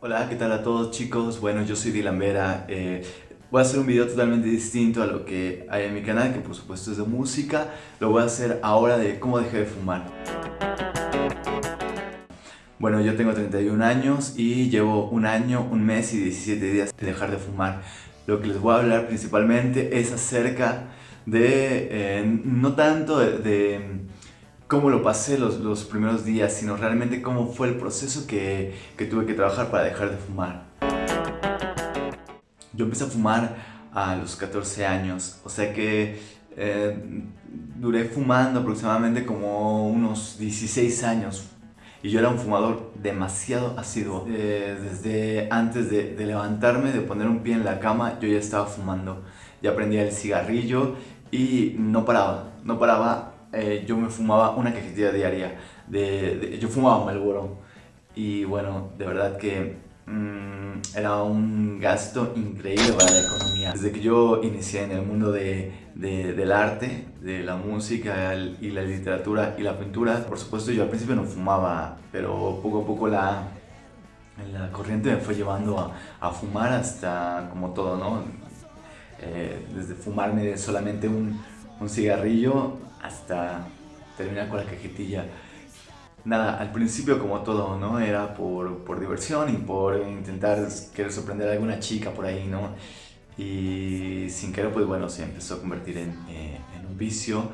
Hola, ¿qué tal a todos chicos? Bueno, yo soy Dylan Vera. Eh, voy a hacer un video totalmente distinto a lo que hay en mi canal, que por supuesto es de música. Lo voy a hacer ahora de cómo dejé de fumar. Bueno, yo tengo 31 años y llevo un año, un mes y 17 días de dejar de fumar. Lo que les voy a hablar principalmente es acerca de, eh, no tanto de cómo lo pasé los, los, primeros días, sino realmente cómo fue el proceso que, que, tuve que trabajar para dejar de fumar. Yo empecé a fumar a los 14 años, o sea que eh, duré fumando aproximadamente como unos 16 años y yo era un fumador demasiado asiduo. Eh, desde antes de, de, levantarme, de poner un pie en la cama, yo ya estaba fumando. Ya prendía el cigarrillo y no paraba, no paraba eh, yo me fumaba una cajetilla diaria, de, yo fumaba Malboro y bueno, de verdad que mm, era un gasto increíble para la economía. Desde que yo inicié en el mundo de, del arte, de la música y la literatura y la pintura, por supuesto yo al principio no fumaba, pero poco a poco la, la corriente me fue llevando a, a fumar hasta como todo, ¿no? Eh, desde fumarme solamente un, un cigarrillo hasta terminar con la cajetilla. Nada, al principio como todo, ¿no? Era por, por diversión y por intentar querer sorprender a alguna chica por ahí, ¿no? Y sin querer, pues bueno, se empezó a convertir en, eh, un vicio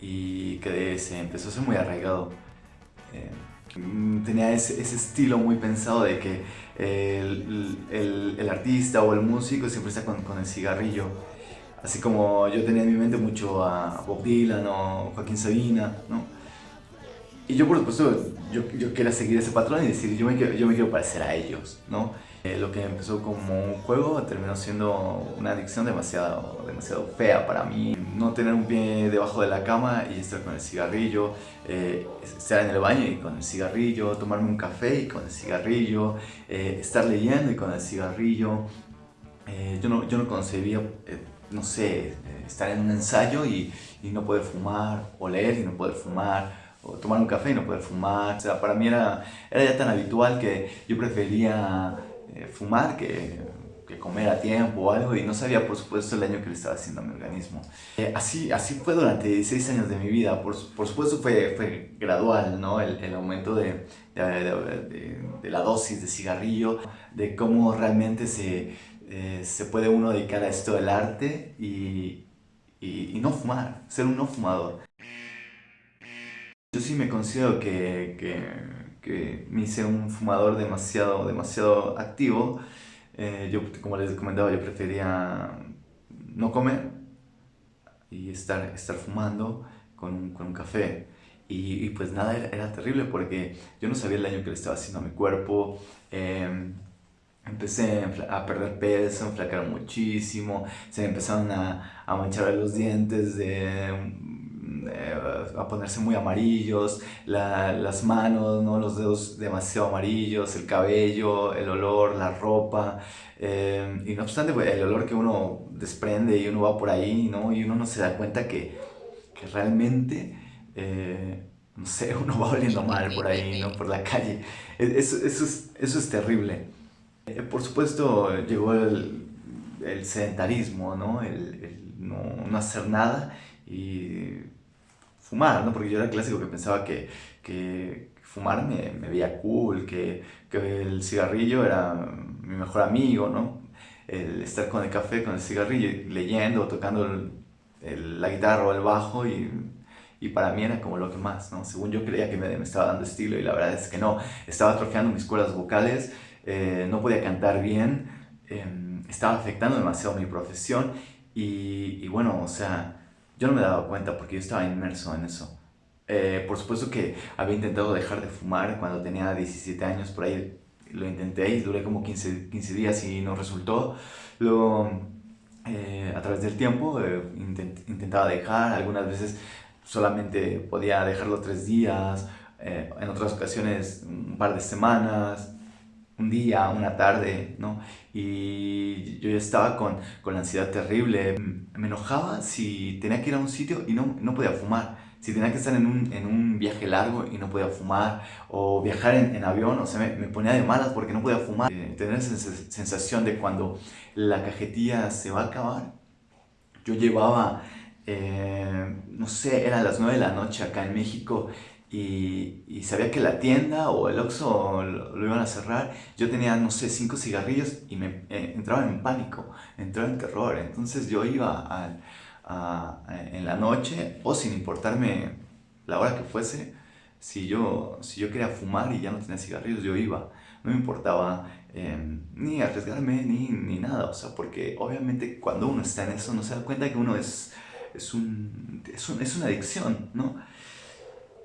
y que se empezó a ser muy arraigado. Eh, tenía ese, estilo muy pensado de que el, el, artista o el músico siempre está con el cigarrillo Así como yo tenía en mi mente mucho a Bob Dylan o Joaquín Sabina, ¿no? Y yo por supuesto, yo, yo quería seguir ese patrón y decir, yo me quiero, yo me quiero parecer a ellos, ¿no? Eh, lo que empezó como un juego terminó siendo una adicción demasiado, demasiado fea para mí. No tener un pie debajo de la cama y estar con el cigarrillo, eh, estar en el baño y con el cigarrillo, tomarme un café y con el cigarrillo, eh, estar leyendo y con el cigarrillo. yo, no, yo no concebía no sé, estar en un ensayo y, no poder fumar, o leer y no poder fumar, o tomar un café y no poder fumar. O sea, para mí era, era ya tan habitual que yo prefería eh, fumar que, que, comer a tiempo o algo y no sabía, por supuesto, el daño que le estaba haciendo a mi organismo. Eh, así, así fue durante 16 años de mi vida. Por, por supuesto, fue, fue gradual, ¿no? El, el aumento de, de, la dosis de cigarrillo, de cómo realmente se eh, se puede uno dedicar a esto del arte y, y, no fumar, ser un no fumador. Yo sí me considero que, que, que me hice un fumador demasiado, demasiado activo. Eh, yo, como les comentaba, yo prefería no comer y estar, estar fumando con con un café. Y, pues nada, era, terrible porque yo no sabía el daño que le estaba haciendo a mi cuerpo. Eh, empecé a perder peso, enflacar muchísimo, se me empezaron a, a manchar los dientes, de, a ponerse muy amarillos, la, las manos, ¿no? los dedos demasiado amarillos, el cabello, el olor, la ropa, eh, y no obstante pues, el olor que uno desprende y uno va por ahí, ¿no? y uno no se da cuenta que, que realmente... Eh, no sé, uno va oliendo mal por ahí, ¿no? Por la calle. E, eso, eso, es, eso es terrible. Eh, por supuesto llegó el, el sedentarismo, ¿no? El, no, no, hacer nada y fumar, ¿no? Porque yo era clásico que pensaba que, que fumar me, me, veía cool, que, que, el cigarrillo era mi mejor amigo, ¿no? El estar con el café, con el cigarrillo, leyendo, tocando el, la guitarra o el bajo y, y, para mí era como lo que más, ¿no? Según yo creía que me, me estaba dando estilo y la verdad es que no, estaba atrofiando mis cuerdas vocales eh, no podía cantar bien, em, estaba afectando demasiado mi profesión y, bueno, o sea, yo no me daba cuenta porque yo estaba inmerso en eso. Eh, por supuesto que había intentado dejar de fumar cuando tenía 17 años, por ahí lo intenté y duré como 15, 15 días y no resultó. Luego, eh, a través del tiempo, intentaba dejar, algunas veces solamente podía dejarlo tres días, en otras ocasiones un par de semanas, un día, una tarde, ¿no? Y yo ya estaba con, con la ansiedad terrible. Me enojaba si tenía que ir a un sitio y no, no podía fumar. Si tenía que estar en un, en un viaje largo y no podía fumar, o viajar en, en avión, o sea, me, ponía de malas porque no podía fumar. Eh, tener esa sensación de cuando la cajetilla se va a acabar. Yo llevaba, eh, no sé, eran las 9 de la noche acá en México y, y, sabía que la tienda o el Oxxo lo, lo, iban a cerrar. Yo tenía, no sé, cinco cigarrillos y me eh, entraba en pánico, entraba en terror. Entonces yo iba a, a, en la noche o sin importarme la hora que fuese, si yo, si yo quería fumar y ya no tenía cigarrillos, yo iba. No me importaba eh, ni arriesgarme ni, ni nada, o sea, porque obviamente cuando uno está en eso no se da cuenta que uno es, es, un, es, un, es una adicción, ¿no?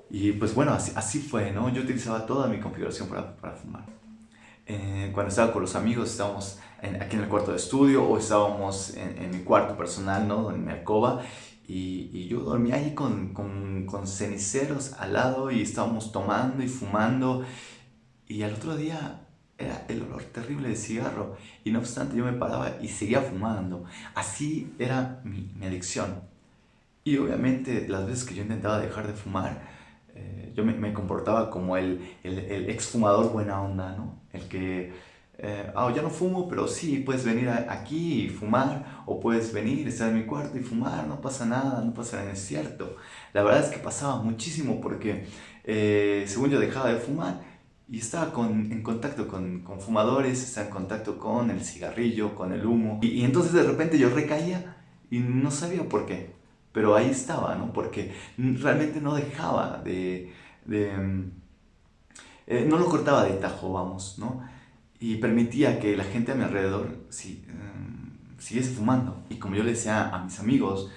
Y pues bueno, así, así fue, ¿no? Yo utilizaba toda mi configuración para, para fumar. Eh, cuando estaba con los amigos, estábamos en, aquí en el cuarto de estudio o estábamos en, en mi cuarto personal, ¿no? En mi alcoba. Y, y yo dormía ahí con, con, con, ceniceros al lado y estábamos tomando y fumando. Y al otro día era el olor terrible de cigarro. Y no obstante, yo me paraba y seguía fumando. Así era mi, mi adicción. Y obviamente las veces que yo intentaba dejar de fumar, eh, yo me, me, comportaba como el, el, el exfumador buena onda, ¿no? El que, eh, oh, ya no fumo, pero sí, puedes venir a, aquí y fumar, o puedes venir, estar en mi cuarto y fumar, no pasa nada, no pasa nada, es cierto. La verdad es que pasaba muchísimo porque, eh, según yo dejaba de fumar, y estaba con, en contacto con, con, fumadores, estaba en contacto con el cigarrillo, con el humo, y, y entonces de repente yo recaía y no sabía por qué pero ahí estaba, ¿no? Porque realmente no dejaba de... de eh, no lo cortaba de tajo, vamos, ¿no? Y permitía que la gente a mi alrededor eh, siguiese fumando. Y como yo le decía a mis amigos,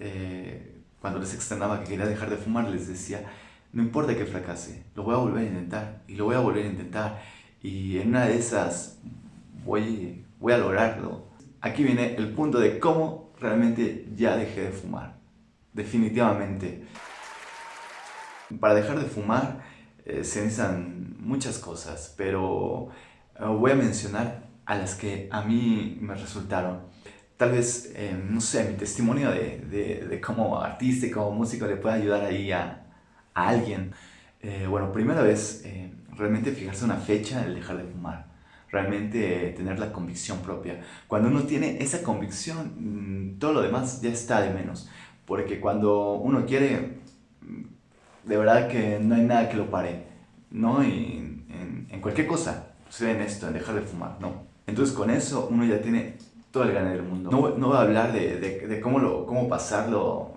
eh, cuando les externaba que quería dejar de fumar, les decía, no importa que fracase, lo voy a volver a intentar, y lo voy a volver a intentar, y en una de esas voy, voy a lograrlo. Aquí viene el punto de cómo realmente ya dejé de fumar definitivamente. Para dejar de fumar eh, se necesitan muchas cosas, pero eh, voy a mencionar a las que a mí me resultaron. Tal vez, eh, no sé, mi testimonio de, de, de, como artista y como músico le pueda ayudar ahí a, a alguien. Eh, bueno, primera vez, eh, realmente fijarse una fecha el dejar de fumar. Realmente tener la convicción propia. Cuando uno tiene esa convicción, mm, todo lo demás ya está de menos porque cuando uno quiere, de verdad que no hay nada que lo pare, ¿no? Y en, en cualquier cosa, sea en esto, en dejar de fumar, ¿no? Entonces con eso uno ya tiene todo el ganar del mundo. No, no voy a hablar de, de, de, cómo, lo, cómo pasarlo,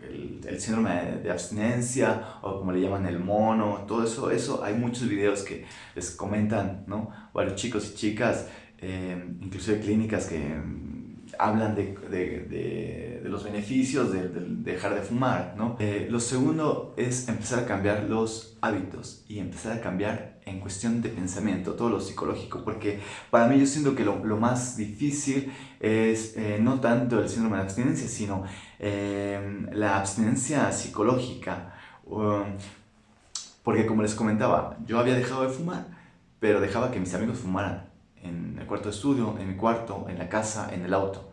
el, el síndrome de, de, abstinencia o como le llaman el mono, todo eso, eso hay muchos videos que les comentan, ¿no? Varios chicos y chicas, eh, inclusive clínicas que hablan de, de, de, los beneficios de, dejar de fumar, ¿no? Eh, lo segundo es empezar a cambiar los hábitos y empezar a cambiar en cuestión de pensamiento, todo lo psicológico, porque para mí yo siento que lo, lo más difícil es eh, no tanto el síndrome de abstinencia, sino eh, la abstinencia psicológica. Um, porque como les comentaba, yo había dejado de fumar, pero dejaba que mis amigos fumaran en el cuarto de estudio, en mi cuarto, en la casa, en el auto.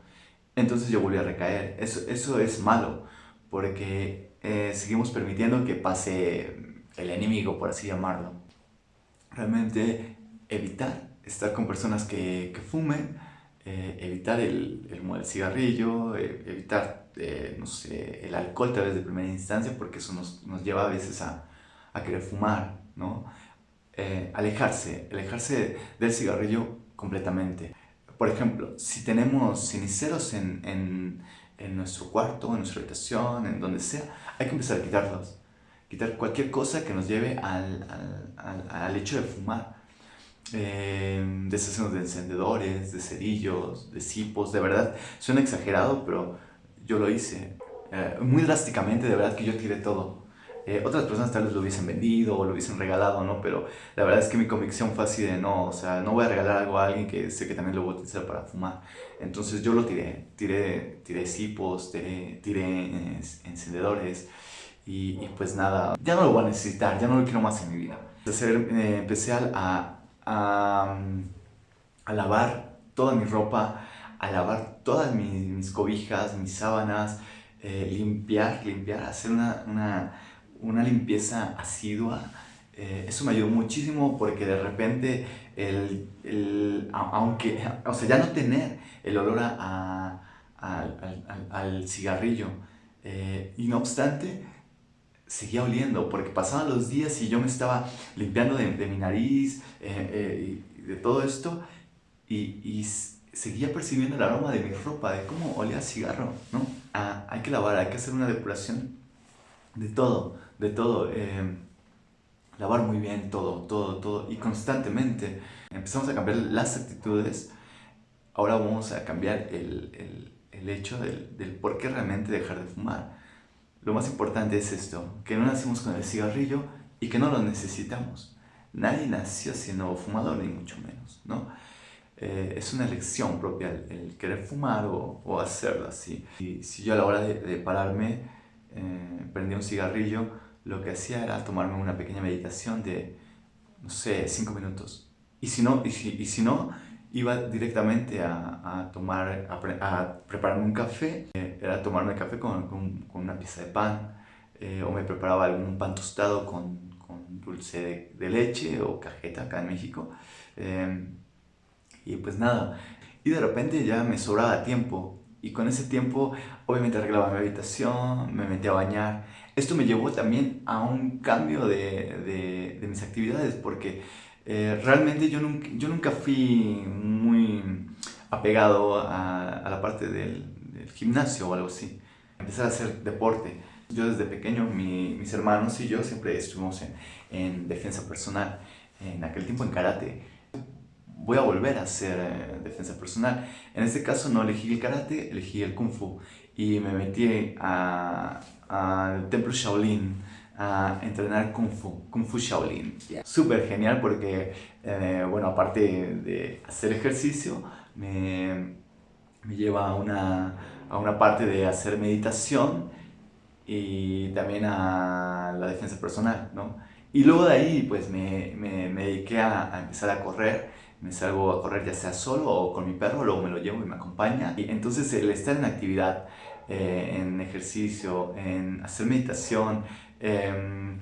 Entonces yo volví a recaer. Eso, eso es malo, porque eh, seguimos permitiendo que pase el enemigo, por así llamarlo. Realmente evitar estar con personas que, que fumen, eh, evitar el, el, cigarrillo, eh, evitar, eh, no sé, el alcohol tal vez de primera instancia, porque eso nos, nos lleva a veces a, a querer fumar, ¿no? Eh, alejarse, alejarse del cigarrillo completamente. Por ejemplo, si tenemos ceniceros en, en, en, nuestro cuarto, en nuestra habitación, en donde sea, hay que empezar a quitarlos. Quitar cualquier cosa que nos lleve al, al, al hecho de fumar. Eh, deshacernos de encendedores, de cerillos, de cipos, de verdad, suena exagerado, pero yo lo hice. Eh, muy drásticamente, de verdad que yo tiré todo. Eh, otras personas tal vez lo hubiesen vendido o lo hubiesen regalado, ¿no? Pero la verdad es que mi convicción fue así de no, o sea, no voy a regalar algo a alguien que sé que también lo voy a utilizar para fumar. Entonces yo lo tiré, tiré, tiré cipos, tiré, tiré encendedores y, pues nada, ya no lo voy a necesitar, ya no lo quiero más en mi vida. Empecé, eh, empecé a, lavar toda mi ropa, a lavar todas mis, cobijas, mis sábanas, eh, limpiar, limpiar, hacer una, una limpieza asidua. Eh, eso me ayudó muchísimo porque de repente, el, el, aunque, o sea, ya no tener el olor a, al, al, cigarrillo, eh, y no obstante, seguía oliendo porque pasaban los días y yo me estaba limpiando de, mi nariz y de todo esto y, y seguía percibiendo el aroma de mi ropa, de cómo olía a cigarro, ¿no? Ah, hay que lavar, hay que hacer una depuración de todo, de todo. Eh, lavar muy bien todo, todo, todo y constantemente. Empezamos a cambiar las actitudes, ahora vamos a cambiar el, el, el hecho del, del, por qué realmente dejar de fumar. Lo más importante es esto, que no nacimos con el cigarrillo y que no lo necesitamos. Nadie nació siendo fumador, ni mucho menos, ¿no? Eh, es una elección propia el, querer fumar o, o, hacerlo así. Y si yo a la hora de, de pararme eh, prendía un cigarrillo, lo que hacía era tomarme una pequeña meditación de, no sé, cinco minutos. Y si no, y si, y si no iba directamente a, a tomar, a, a, prepararme un café. Eh, era tomarme café con, con, con, una pieza de pan eh, o me preparaba algún pan tostado con, con dulce de, de, leche o cajeta acá en México. Eh, y pues nada, y de repente ya me sobraba tiempo. Y con ese tiempo, obviamente arreglaba mi habitación, me metía a bañar. Esto me llevó también a un cambio de, de, de mis actividades, porque eh, realmente yo nunca, yo nunca fui muy apegado a, a la parte del, del, gimnasio o algo así. Empecé a hacer deporte. Yo desde pequeño, mi, mis hermanos y yo siempre estuvimos en, en defensa personal. En aquel tiempo en karate voy a volver a hacer eh, defensa personal. En este caso no elegí el karate, elegí el kung fu y me metí al templo Shaolin a entrenar kung fu, kung fu Shaolin. Súper genial porque, eh, bueno, aparte de hacer ejercicio, me, me lleva a una, a una parte de hacer meditación y también a la defensa personal, ¿no? Y luego de ahí, pues me, me, me dediqué a, a empezar a correr me salgo a correr ya sea solo o con mi perro, luego me lo llevo y me acompaña. Y entonces el estar en actividad, eh, en ejercicio, en hacer meditación, eh,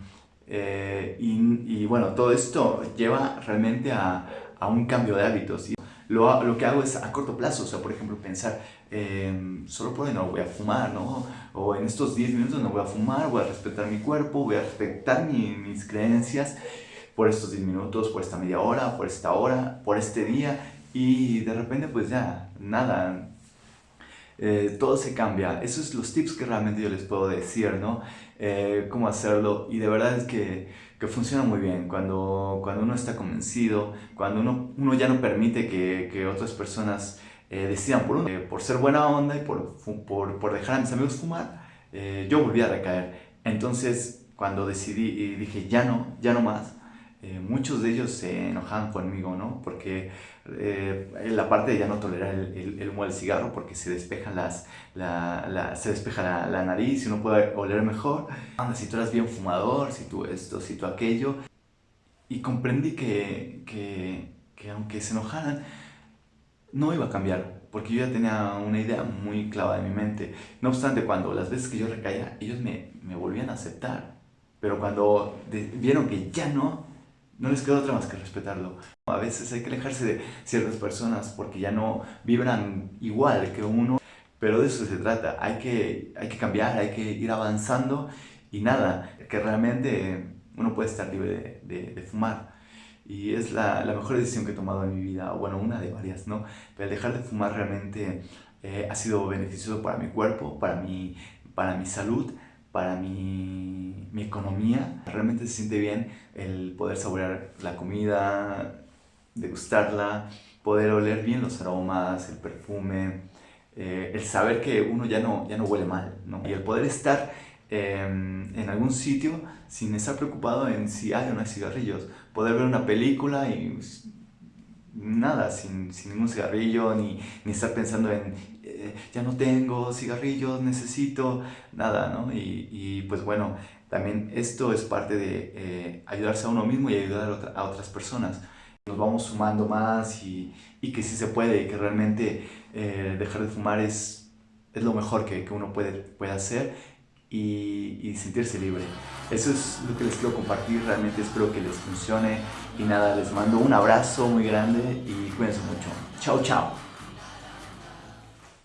eh, y, y, bueno, todo esto lleva realmente a, a un cambio de hábitos. Y lo, lo, que hago es a corto plazo, o sea, por ejemplo, pensar, em, solo por hoy no voy a fumar, ¿no? O en estos 10 minutos no voy a fumar, voy a respetar mi cuerpo, voy a respetar mi, mis creencias por estos 10 minutos, por esta media hora, por esta hora, por este día y de repente pues ya, nada, eh, todo se cambia. Esos son los tips que realmente yo les puedo decir, ¿no? Eh, cómo hacerlo y de verdad es que, que, funciona muy bien cuando, cuando uno está convencido, cuando uno, uno ya no permite que, que otras personas eh, decidan por uno. Eh, por ser buena onda y por, por, por dejar a mis amigos fumar, eh, yo volví a recaer. Entonces cuando decidí y dije ya no, ya no más, eh, muchos de ellos se enojaban conmigo, ¿no? Porque eh, la parte de ya no tolerar el, humo del cigarro porque se despejan las, la, se despeja la, nariz y uno puede oler mejor. Si tú eras bien fumador, si tú esto, si tú aquello. Y comprendí que, que, que aunque se enojaran, no iba a cambiar, porque yo ya tenía una idea muy clara en mi mente. No obstante, cuando las veces que yo recaía, ellos me, me volvían a aceptar. Pero cuando de, vieron que ya no, no les queda otra más que respetarlo. A veces hay que alejarse de ciertas personas porque ya no vibran igual que uno, pero de eso se trata. Hay que, hay que cambiar, hay que ir avanzando y nada, que realmente uno puede estar libre de, de, de fumar. Y es la, la, mejor decisión que he tomado en mi vida, o bueno, una de varias, ¿no? Pero dejar de fumar realmente eh, ha sido beneficioso para mi cuerpo, para mi, para mi salud, para mi, mi, economía. Realmente se siente bien el poder saborear la comida, degustarla, poder oler bien los aromas, el perfume, eh, el saber que uno ya no, ya no huele mal, ¿no? Y el poder estar eh, en algún sitio sin estar preocupado en si hay o no hay cigarrillos. Poder ver una película y nada, sin, sin ningún cigarrillo, ni, ni estar pensando en eh, ya no tengo cigarrillos, necesito nada, ¿no? Y, y, pues bueno, también esto es parte de eh, ayudarse a uno mismo y ayudar a, otra, a, otras personas. Nos vamos sumando más y, y, que sí se puede, que realmente eh, dejar de fumar es es lo mejor que, que uno puede, puede hacer y, y, sentirse libre. Eso es lo que les quiero compartir, realmente espero que les funcione y nada, les mando un abrazo muy grande y cuídense mucho. Chao, chao.